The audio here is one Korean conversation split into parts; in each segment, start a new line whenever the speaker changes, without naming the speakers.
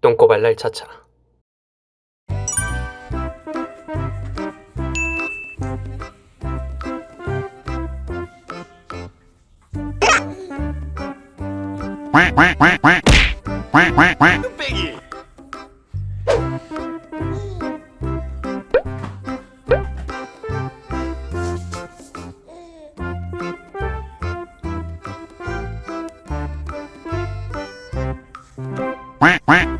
똥꼬발랄 차차
뚝배기 quack quack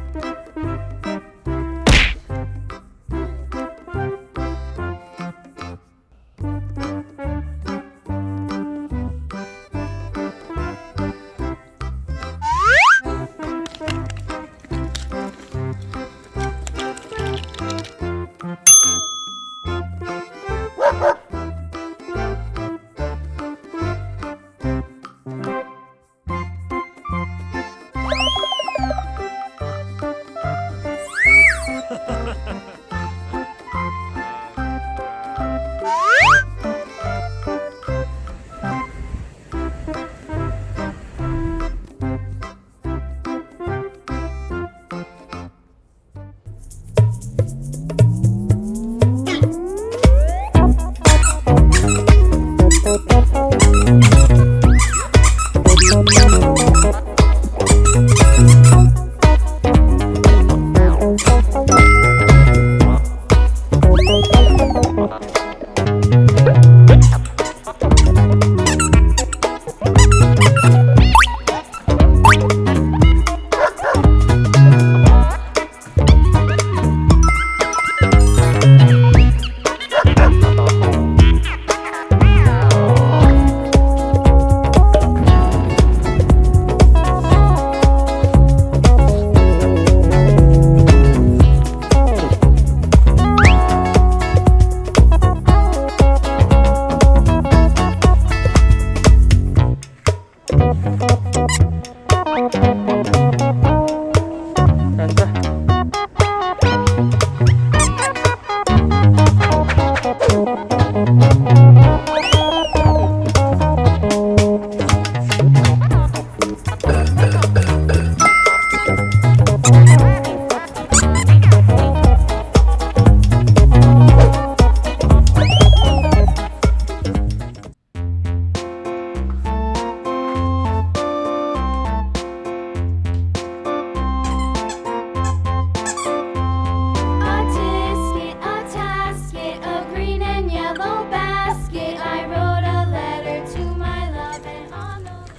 Thank